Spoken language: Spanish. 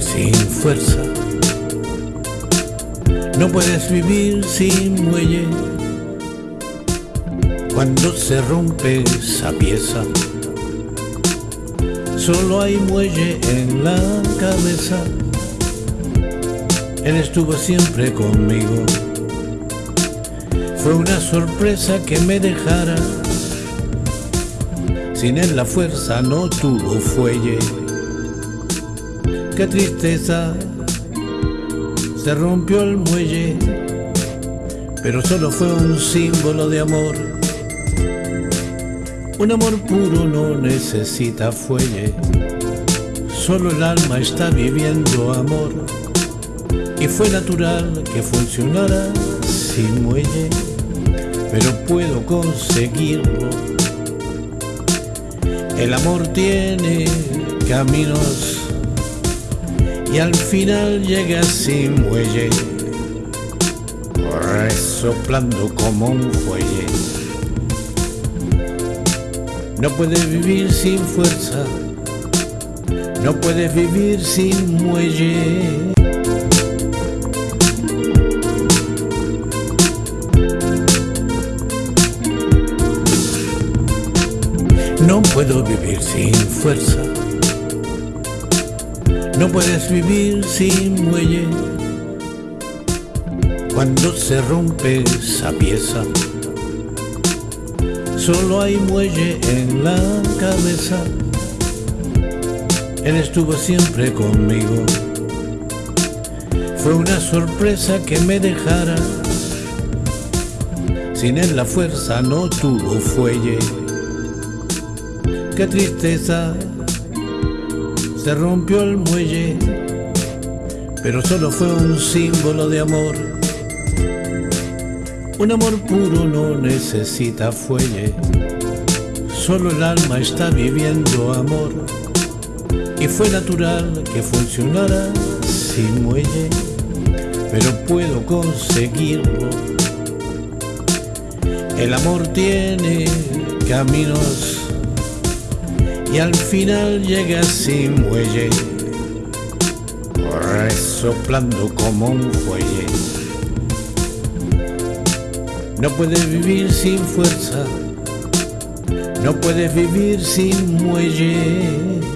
sin fuerza. No puedes vivir sin muelle. Cuando se rompe esa pieza, solo hay muelle en la cabeza. Él estuvo siempre conmigo. Fue una sorpresa que me dejara. Sin él la fuerza no tuvo fuelle. Qué tristeza, se rompió el muelle, pero solo fue un símbolo de amor. Un amor puro no necesita fuelle, solo el alma está viviendo amor. Y fue natural que funcionara sin muelle, pero puedo conseguirlo. El amor tiene caminos y al final llega sin muelle, resoplando como un fuelle. No puedes vivir sin fuerza, no puedes vivir sin muelle. No puedo vivir sin fuerza. No puedes vivir sin muelle. Cuando se rompe esa pieza, solo hay muelle en la cabeza. Él estuvo siempre conmigo. Fue una sorpresa que me dejara. Sin él la fuerza no tuvo fuelle. Qué tristeza, se rompió el muelle, pero solo fue un símbolo de amor. Un amor puro no necesita fuelle, solo el alma está viviendo amor. Y fue natural que funcionara sin muelle, pero puedo conseguirlo. El amor tiene caminos y al final llega sin muelle, resoplando como un fuelle. No puedes vivir sin fuerza, no puedes vivir sin muelle.